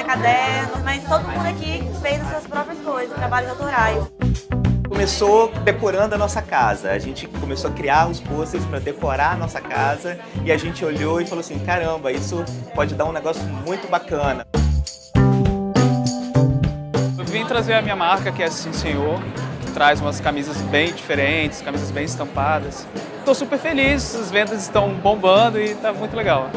né, cadernos, mas todo mundo aqui fez as suas próprias coisas, trabalhos autorais. Começou decorando a nossa casa, a gente começou a criar os pôsteres para decorar a nossa casa e a gente olhou e falou assim, caramba, isso pode dar um negócio muito bacana. Eu vim trazer a minha marca, que é Sim Senhor, que traz umas camisas bem diferentes, camisas bem estampadas. Estou super feliz, as vendas estão bombando e está muito legal.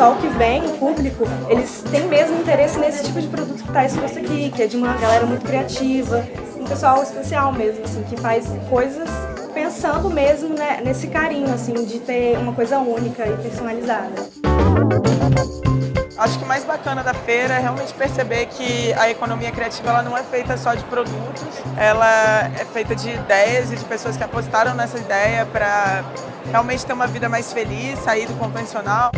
Pessoal que vem, o público, eles têm mesmo interesse nesse tipo de produto que está exposto aqui, que é de uma galera muito criativa, um pessoal especial mesmo, assim, que faz coisas pensando mesmo né, nesse carinho, assim, de ter uma coisa única e personalizada. Acho que o mais bacana da feira é realmente perceber que a economia criativa ela não é feita só de produtos, ela é feita de ideias e de pessoas que apostaram nessa ideia para realmente ter uma vida mais feliz, sair do convencional.